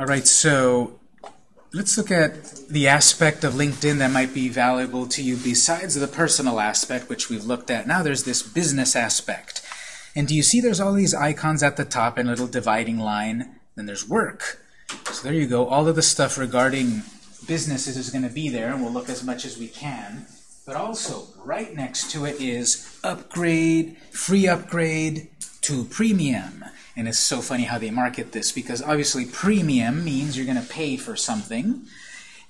All right, so let's look at the aspect of LinkedIn that might be valuable to you besides the personal aspect, which we've looked at. Now there's this business aspect. And do you see there's all these icons at the top and a little dividing line? Then there's work. So there you go. All of the stuff regarding businesses is going to be there, and we'll look as much as we can. But also, right next to it is upgrade, free upgrade to premium. And it's so funny how they market this, because obviously premium means you're going to pay for something.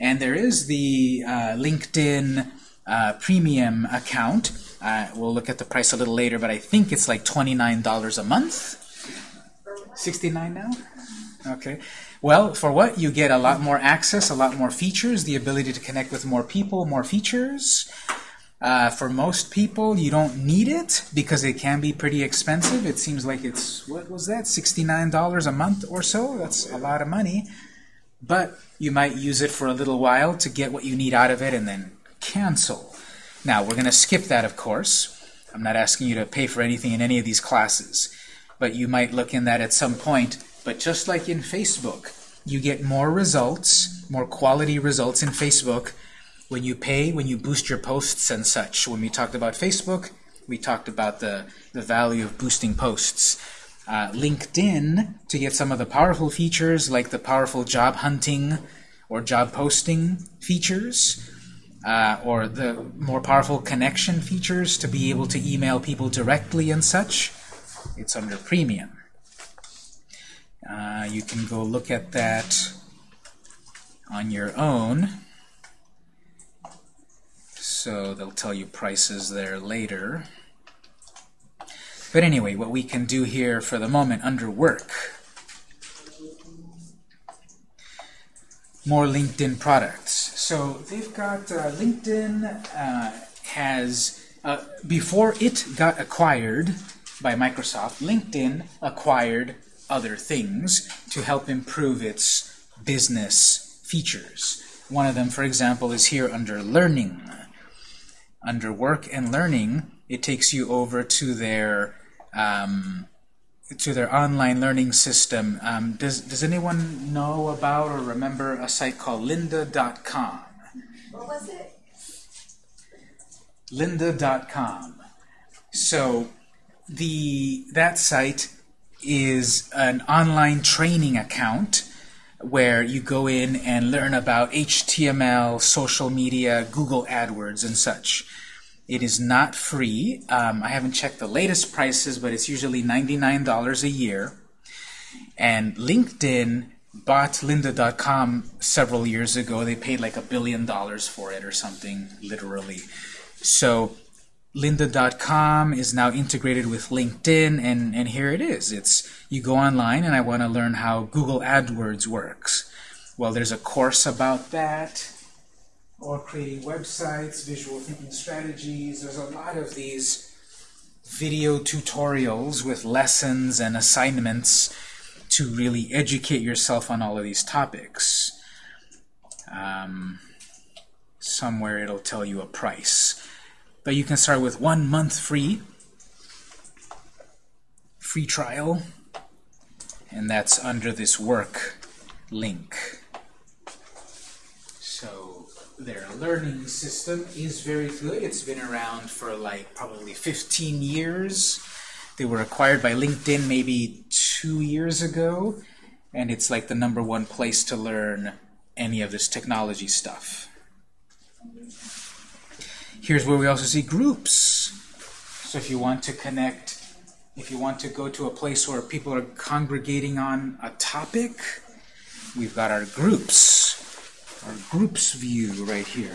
And there is the uh, LinkedIn uh, premium account. Uh, we'll look at the price a little later, but I think it's like $29 a month. 69 now? Okay. Well, for what? You get a lot more access, a lot more features, the ability to connect with more people, more features. Uh, for most people, you don't need it because it can be pretty expensive. It seems like it's, what was that, $69 a month or so? That's a lot of money. But you might use it for a little while to get what you need out of it and then cancel. Now, we're going to skip that, of course. I'm not asking you to pay for anything in any of these classes. But you might look in that at some point but just like in Facebook, you get more results, more quality results in Facebook when you pay, when you boost your posts and such. When we talked about Facebook, we talked about the, the value of boosting posts. Uh, LinkedIn, to get some of the powerful features like the powerful job hunting or job posting features, uh, or the more powerful connection features to be able to email people directly and such, it's under premium. Uh, you can go look at that on your own. So they'll tell you prices there later. But anyway, what we can do here for the moment under work, more LinkedIn products. So they've got uh, LinkedIn uh, has, uh, before it got acquired by Microsoft, LinkedIn acquired other things to help improve its business features. One of them, for example, is here under Learning. Under Work and Learning, it takes you over to their um, to their online learning system. Um, does, does anyone know about or remember a site called lynda.com? What was it? lynda.com. So the that site is an online training account where you go in and learn about HTML, social media, Google AdWords, and such. It is not free. Um, I haven't checked the latest prices, but it's usually $99 a year. And LinkedIn bought lynda.com several years ago. They paid like a billion dollars for it or something, literally. So lynda.com is now integrated with LinkedIn, and, and here it is. It's You go online, and I want to learn how Google AdWords works. Well, there's a course about that, or creating websites, visual thinking strategies. There's a lot of these video tutorials with lessons and assignments to really educate yourself on all of these topics. Um, somewhere it'll tell you a price. But you can start with one month free, free trial, and that's under this work link. So their learning system is very good. It's been around for like probably 15 years. They were acquired by LinkedIn maybe two years ago, and it's like the number one place to learn any of this technology stuff. Here's where we also see groups. So if you want to connect, if you want to go to a place where people are congregating on a topic, we've got our groups, our groups view right here.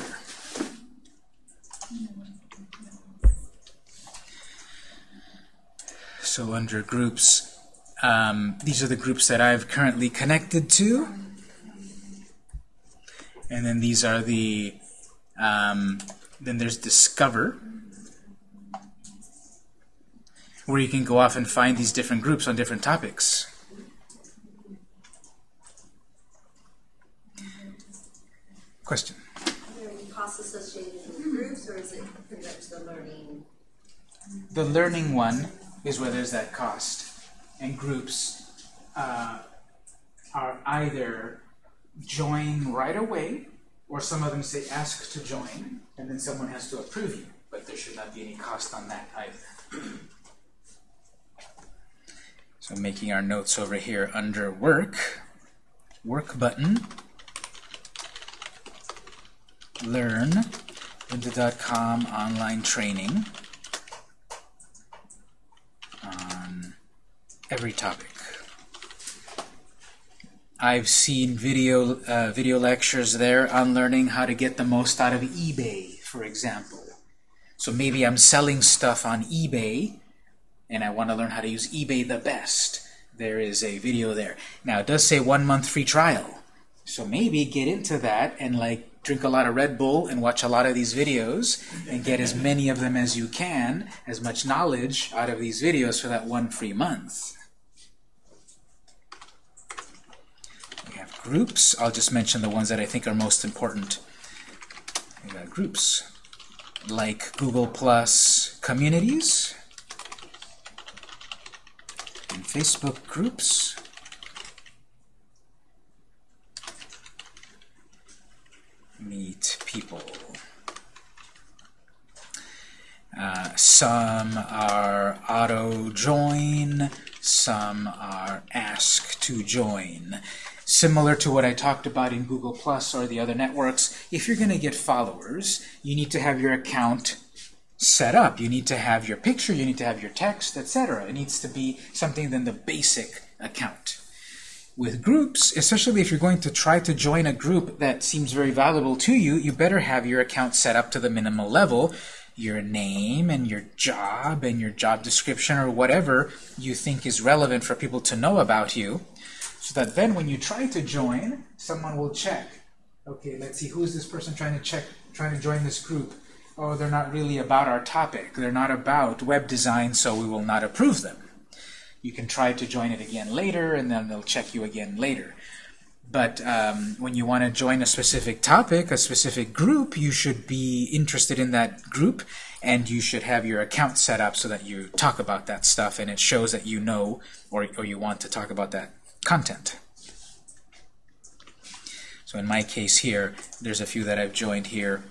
So under groups, um, these are the groups that I've currently connected to. And then these are the um, then there's Discover, where you can go off and find these different groups on different topics. Question? Are there any costs associated with groups, or is it pretty much the learning? The learning one is where there's that cost. And groups, uh, are either join right away, or some of them say ask to join, and then someone has to approve you. But there should not be any cost on that either. So making our notes over here under work, work button, learn, lynda.com online training on every topic. I've seen video uh, video lectures there on learning how to get the most out of eBay, for example. So maybe I'm selling stuff on eBay, and I want to learn how to use eBay the best. There is a video there. Now, it does say one month free trial. So maybe get into that and like drink a lot of Red Bull and watch a lot of these videos and get as many of them as you can, as much knowledge out of these videos for that one free month. We have groups. I'll just mention the ones that I think are most important. We got groups like Google Plus communities and Facebook groups. Meet people. Uh, some are auto join, some are ask to join. Similar to what I talked about in Google Plus or the other networks, if you're going to get followers, you need to have your account set up. You need to have your picture, you need to have your text, etc. It needs to be something than the basic account. With groups, especially if you're going to try to join a group that seems very valuable to you, you better have your account set up to the minimal level, your name and your job and your job description or whatever you think is relevant for people to know about you, so that then when you try to join, someone will check. Okay, let's see, who is this person trying to check, trying to join this group? Oh, they're not really about our topic. They're not about web design, so we will not approve them. You can try to join it again later, and then they'll check you again later. But um, when you want to join a specific topic, a specific group, you should be interested in that group, and you should have your account set up so that you talk about that stuff, and it shows that you know or, or you want to talk about that content. So in my case here, there's a few that I've joined here,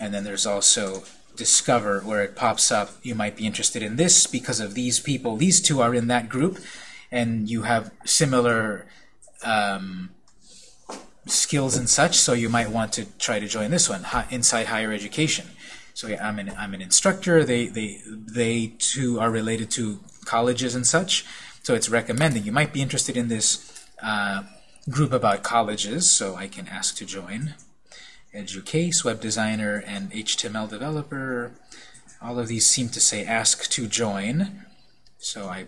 and then there's also discover where it pops up you might be interested in this because of these people. These two are in that group and you have similar um, skills and such so you might want to try to join this one inside higher education. So yeah, I'm an, I'm an instructor. They they they too are related to colleges and such so it's recommending you might be interested in this uh, group about colleges so I can ask to join EDUCAUSE, web designer, and HTML developer. All of these seem to say ask to join. So I,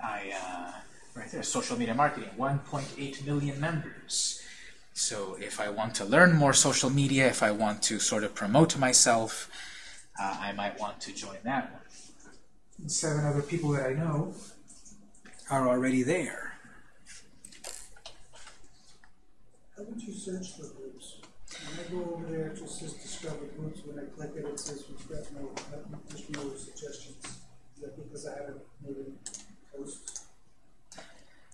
I uh, right there, social media marketing, 1.8 million members. So if I want to learn more social media, if I want to sort of promote myself, uh, I might want to join that one. And seven other people that I know are already there. How would you search for groups? When I go over there, it just says discover groups. When I click it, it says we've got no, there's no suggestions. Is that because I haven't made any posts?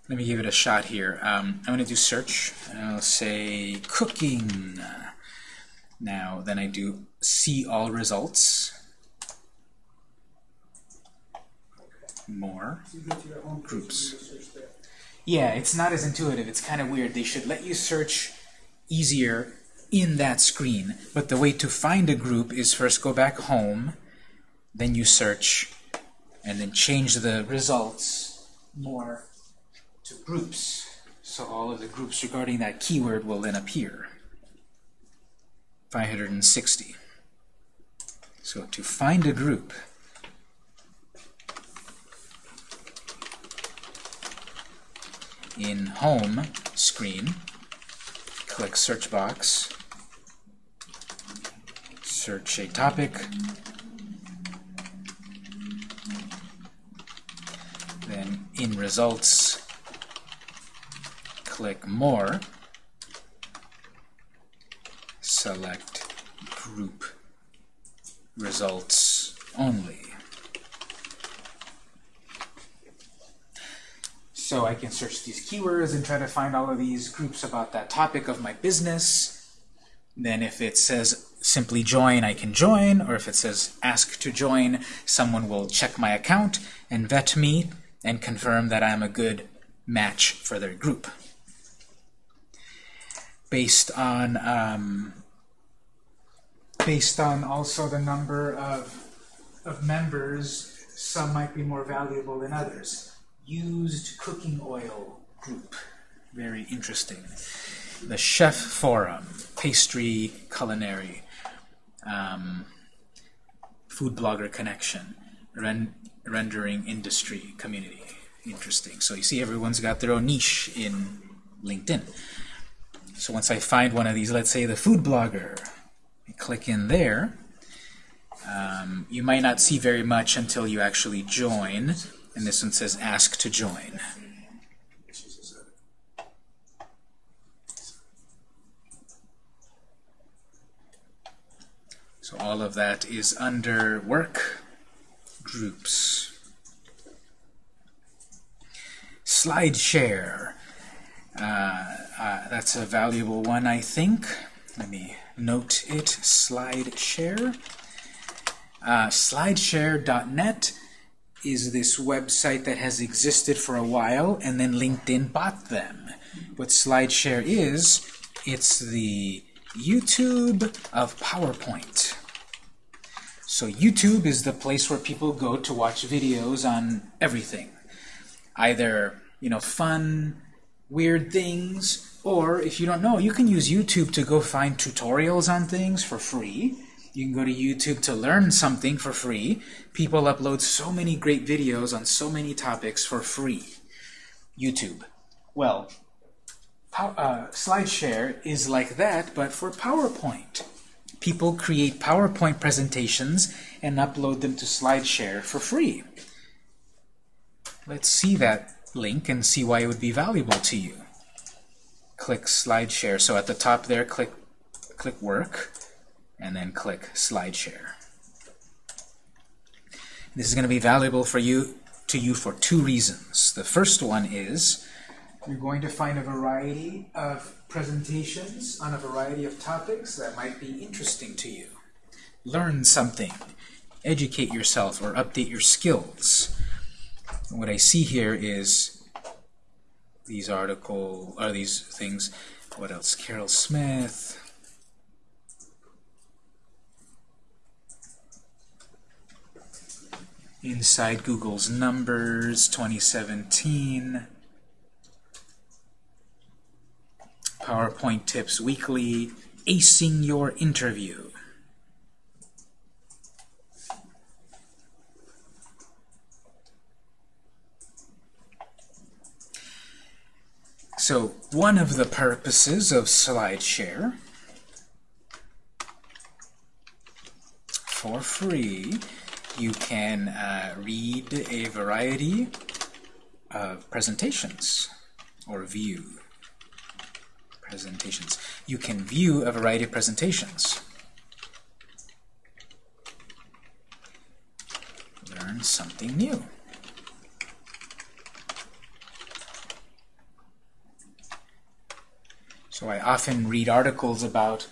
Let me give it a shot here. Um, I'm going to do search. and I'll say cooking. Now, then I do see all results. More. Groups. Yeah, it's not as intuitive. It's kind of weird. They should let you search easier in that screen. But the way to find a group is first go back home, then you search, and then change the results more to groups. So all of the groups regarding that keyword will then appear. 560. So to find a group, in Home screen, click Search Box, search a topic, then in Results, click More, select Group Results Only. So I can search these keywords and try to find all of these groups about that topic of my business. Then if it says simply join, I can join, or if it says ask to join, someone will check my account and vet me and confirm that I'm a good match for their group. Based on um, based on also the number of of members, some might be more valuable than others. Used cooking oil group, very interesting. The Chef Forum, pastry, culinary, um, food blogger connection, ren rendering industry community. Interesting. So you see everyone's got their own niche in LinkedIn. So once I find one of these, let's say the food blogger, I click in there. Um, you might not see very much until you actually join, and this one says ask to join. So all of that is under work groups. SlideShare. Uh, uh, that's a valuable one, I think. Let me note it. SlideShare. Uh, SlideShare.net is this website that has existed for a while, and then LinkedIn bought them. What SlideShare is, it's the YouTube of PowerPoint. So YouTube is the place where people go to watch videos on everything. Either, you know, fun, weird things, or if you don't know, you can use YouTube to go find tutorials on things for free. You can go to YouTube to learn something for free. People upload so many great videos on so many topics for free. YouTube. Well, uh, SlideShare is like that, but for PowerPoint. People create PowerPoint presentations and upload them to SlideShare for free. Let's see that link and see why it would be valuable to you. Click SlideShare. So at the top there, click, click Work, and then click SlideShare. This is going to be valuable for you to you for two reasons. The first one is you're going to find a variety of presentations on a variety of topics that might be interesting to you. Learn something, educate yourself, or update your skills. And what I see here is these article are these things. What else? Carol Smith. Inside Google's Numbers 2017. PowerPoint Tips Weekly, Acing Your Interview. So one of the purposes of SlideShare for free you can uh, read a variety of presentations or view presentations. You can view a variety of presentations. Learn something new. So I often read articles about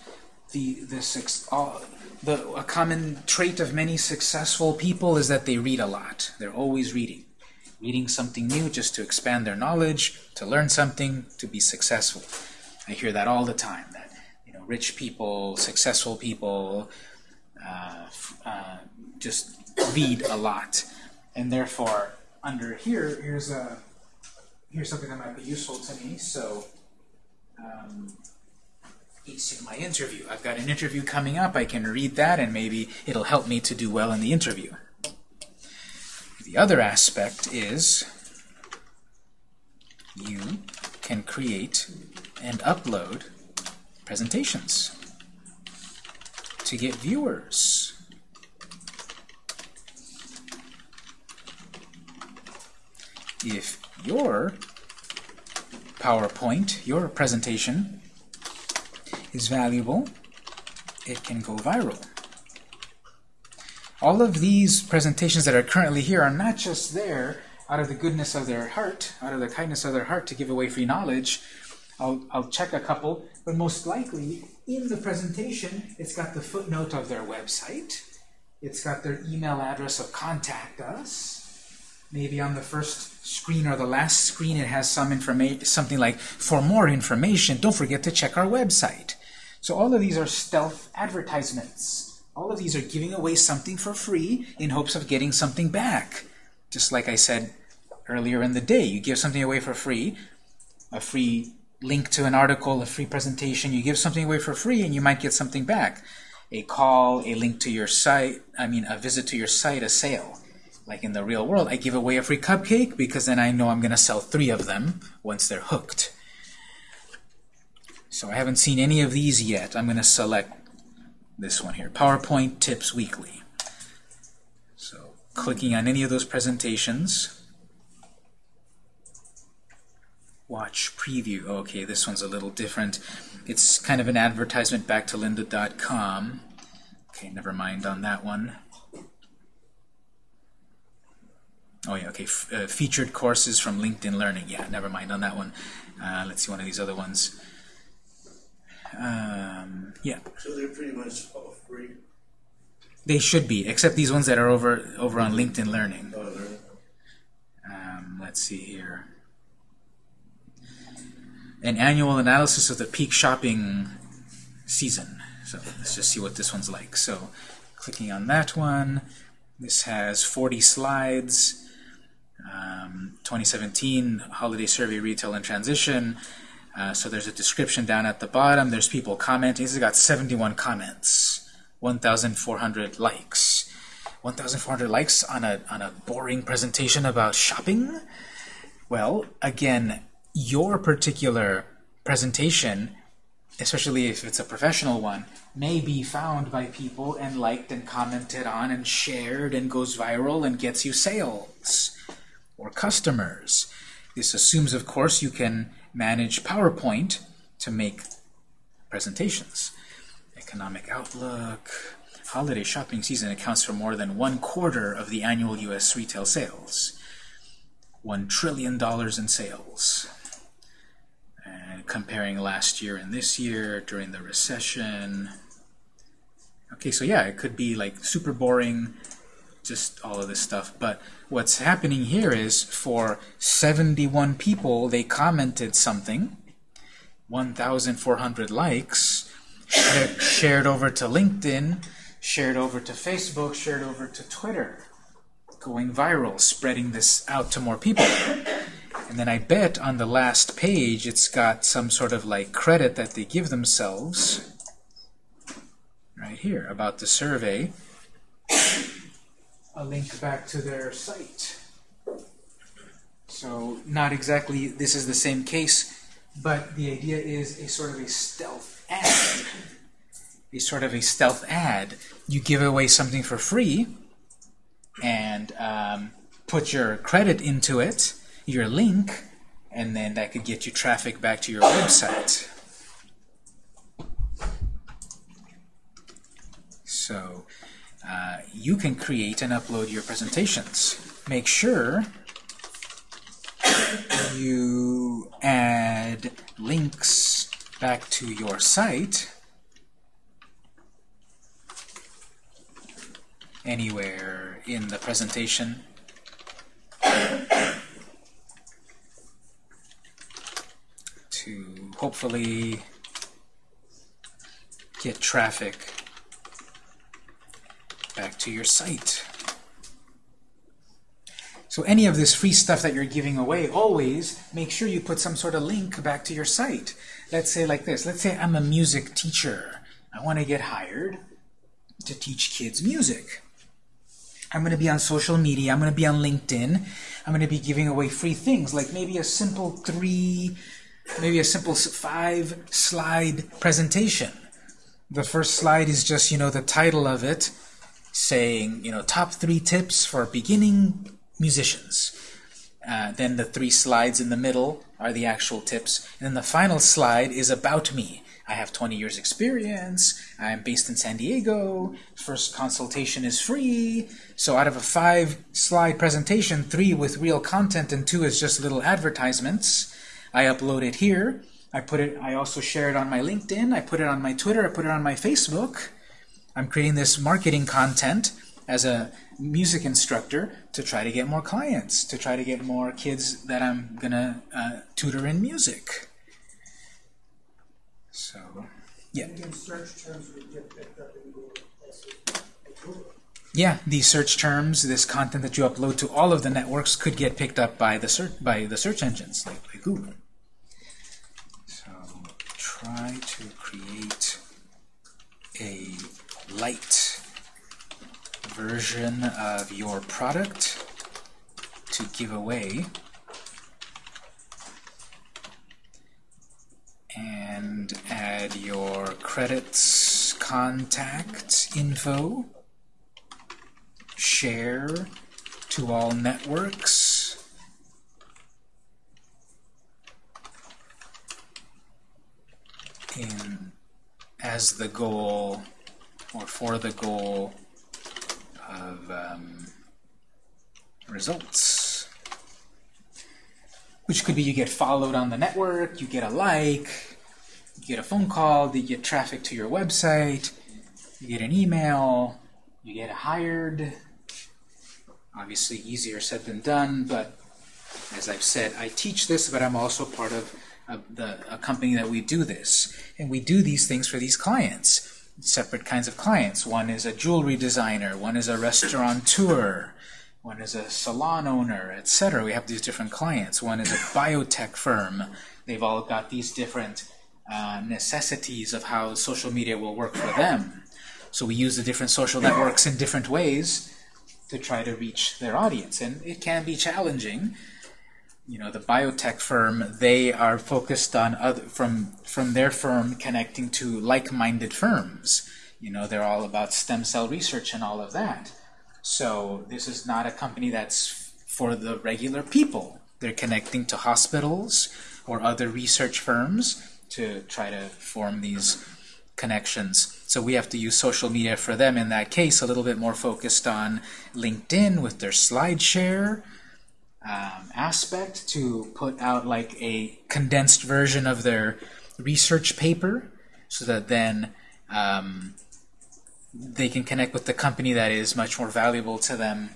the the all, the a common trait of many successful people is that they read a lot. They're always reading, reading something new just to expand their knowledge, to learn something, to be successful. I hear that all the time. That you know, rich people, successful people, uh, uh, just read a lot, and therefore, under here, here's a here's something that might be useful to me. So. Um, acing my interview. I've got an interview coming up. I can read that, and maybe it'll help me to do well in the interview. The other aspect is you can create and upload presentations to get viewers. If your PowerPoint, your presentation, is valuable, it can go viral. All of these presentations that are currently here are not just there out of the goodness of their heart, out of the kindness of their heart to give away free knowledge, I'll, I'll check a couple, but most likely in the presentation, it's got the footnote of their website. It's got their email address of contact us. Maybe on the first screen or the last screen it has some information, something like, for more information, don't forget to check our website. So all of these are stealth advertisements. All of these are giving away something for free in hopes of getting something back. Just like I said earlier in the day, you give something away for free, a free link to an article, a free presentation, you give something away for free and you might get something back. A call, a link to your site, I mean a visit to your site, a sale. Like in the real world, I give away a free cupcake because then I know I'm going to sell three of them once they're hooked. So I haven't seen any of these yet. I'm going to select this one here, PowerPoint Tips Weekly. So clicking on any of those presentations, watch preview. Okay, this one's a little different. It's kind of an advertisement back to lynda.com. Okay, never mind on that one. Oh yeah, okay, F uh, featured courses from LinkedIn Learning. Yeah, never mind on that one. Uh, let's see one of these other ones. Um, yeah. So they're pretty much all free. They should be, except these ones that are over over on LinkedIn Learning. Oh, Um, let's see here. An annual analysis of the peak shopping season. So let's just see what this one's like. So clicking on that one, this has 40 slides. Um, 2017 holiday survey retail and transition. Uh, so there's a description down at the bottom. There's people commenting. This has got 71 comments, 1,400 likes. 1,400 likes on a, on a boring presentation about shopping? Well, again, your particular presentation, especially if it's a professional one, may be found by people and liked and commented on and shared and goes viral and gets you sales or customers. This assumes, of course, you can manage PowerPoint to make presentations. Economic outlook, holiday shopping season accounts for more than one quarter of the annual U.S. retail sales. One trillion dollars in sales. And comparing last year and this year during the recession. Okay, so yeah, it could be like super boring, just all of this stuff. But what's happening here is for 71 people, they commented something, 1,400 likes, shared, shared over to LinkedIn, shared over to Facebook, shared over to Twitter, going viral, spreading this out to more people. And then I bet on the last page it's got some sort of like credit that they give themselves right here about the survey a link back to their site. So not exactly this is the same case, but the idea is a sort of a stealth ad. A sort of a stealth ad. You give away something for free and um, put your credit into it, your link, and then that could get you traffic back to your website. So uh, you can create and upload your presentations. Make sure you add links back to your site anywhere in the presentation. to hopefully get traffic back to your site. So any of this free stuff that you're giving away, always make sure you put some sort of link back to your site. Let's say like this. Let's say I'm a music teacher. I want to get hired to teach kids music. I'm going to be on social media. I'm going to be on LinkedIn. I'm going to be giving away free things like maybe a simple three, maybe a simple five slide presentation. The first slide is just, you know, the title of it saying, you know, top three tips for beginning musicians. Uh, then the three slides in the middle are the actual tips. And then the final slide is about me. I have 20 years experience. I'm based in San Diego. First consultation is free. So out of a five slide presentation, three with real content and two is just little advertisements. I upload it here. I put it, I also share it on my LinkedIn. I put it on my Twitter. I put it on my Facebook. I'm creating this marketing content as a music instructor to try to get more clients, to try to get more kids that I'm going to uh, tutor in music. So, yeah. Again, search terms would get picked up in Google also. like Google. Yeah, these search terms, this content that you upload to all of the networks could get picked up by the search by the search engines like, like Google. So try to create a light version of your product to give away. And add your credits contact info share to all networks. In as the goal or for the goal of um, results. Which could be you get followed on the network you get a like you get a phone call you get traffic to your website you get an email you get hired. Obviously easier said than done, but as I've said, I teach this, but I'm also part of, of the, a company that we do this. And we do these things for these clients, separate kinds of clients. One is a jewelry designer, one is a restaurateur, one is a salon owner, etc. We have these different clients. One is a biotech firm. They've all got these different uh, necessities of how social media will work for them. So we use the different social networks in different ways to try to reach their audience. And it can be challenging. You know, the biotech firm, they are focused on other, from, from their firm connecting to like-minded firms. You know, they're all about stem cell research and all of that. So this is not a company that's for the regular people. They're connecting to hospitals or other research firms to try to form these connections. So we have to use social media for them in that case, a little bit more focused on LinkedIn with their SlideShare um, aspect to put out like a condensed version of their research paper so that then um, they can connect with the company that is much more valuable to them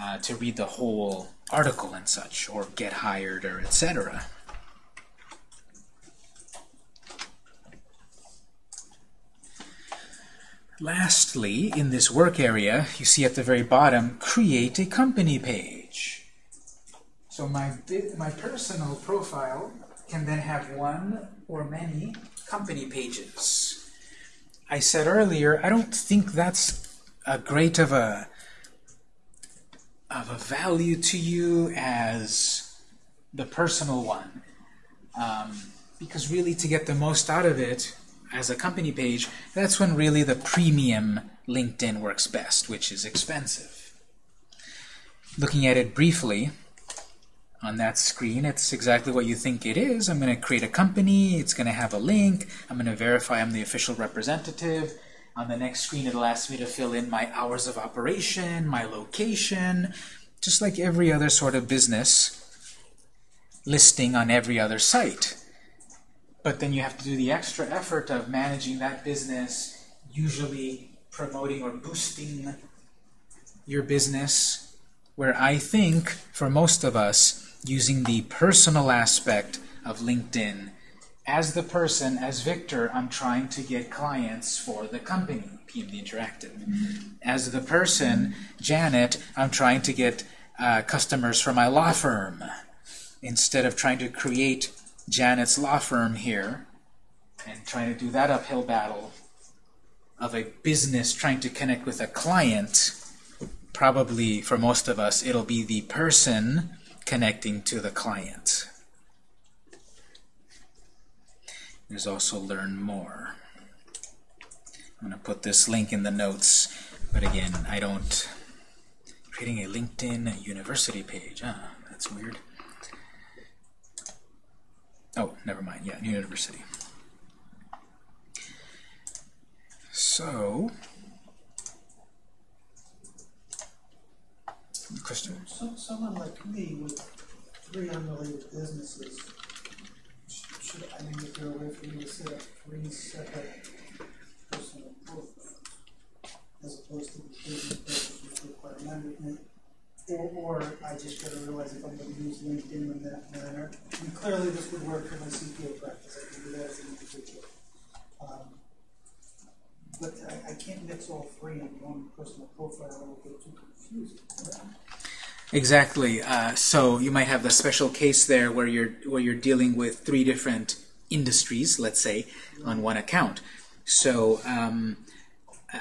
uh, to read the whole article and such, or get hired, or etc. Lastly, in this work area, you see at the very bottom, create a company page. So my, my personal profile can then have one or many company pages. I said earlier, I don't think that's a great of a of a value to you as the personal one. Um, because really to get the most out of it, as a company page, that's when really the premium LinkedIn works best, which is expensive. Looking at it briefly, on that screen, it's exactly what you think it is. I'm going to create a company, it's going to have a link, I'm going to verify I'm the official representative. On the next screen, it'll ask me to fill in my hours of operation, my location, just like every other sort of business listing on every other site. But then you have to do the extra effort of managing that business, usually promoting or boosting your business, where I think, for most of us, using the personal aspect of LinkedIn, as the person, as Victor, I'm trying to get clients for the company, PMD Interactive. As the person, Janet, I'm trying to get uh, customers for my law firm. Instead of trying to create Janet's law firm here and trying to do that uphill battle of a business trying to connect with a client, probably for most of us, it'll be the person connecting to the client. There's also learn more. I'm going to put this link in the notes, but again, I don't Creating a LinkedIn university page. Ah, that's weird. Oh, never mind. Yeah, university. So, Kristen. Some, someone like me with three unrelated businesses, sh- should, I mean, is there a way for me to set up three separate personal profiles? As opposed to the business pages which require management? Or, or I just gotta realize if I'm gonna use LinkedIn in that manner, and clearly this would work for my CPA practice, I can do that as an individual. Um, But I, I can't mix all three in one personal profile, it will get too confusing. Exactly. Uh, so you might have the special case there where you're where you're dealing with three different industries, let's say, on one account. So um,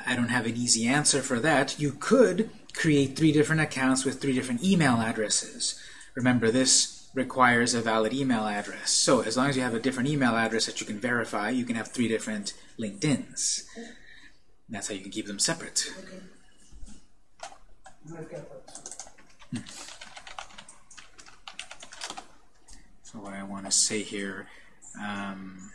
I don't have an easy answer for that. You could create three different accounts with three different email addresses. Remember, this requires a valid email address. So as long as you have a different email address that you can verify, you can have three different LinkedIn's. That's how you can keep them separate. Okay. Those. So what I want to say here, um,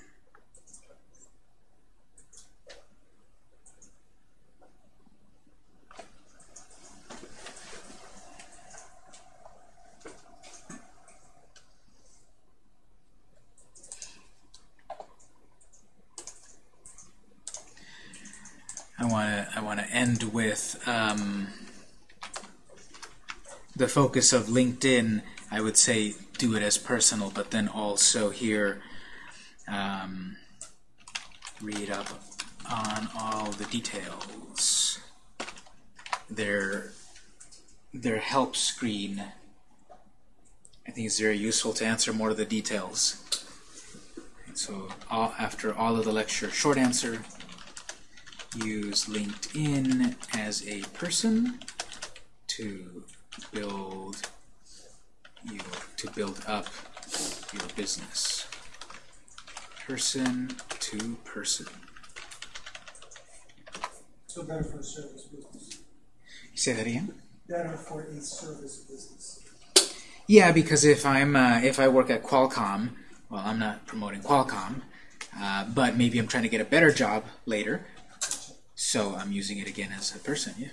I want to I want to end with um, the focus of LinkedIn, I would say do it as personal, but then also here um, read up on all the details. Their their help screen, I think is very useful to answer more of the details. So all, after all of the lecture, short answer, use LinkedIn as a person to build your to build up your business. Person to person. So better for a service business. Say that again. Better for a service business. Yeah, because if I'm uh, if I work at Qualcomm, well, I'm not promoting Qualcomm, uh, but maybe I'm trying to get a better job later, so I'm using it again as a person. Yeah.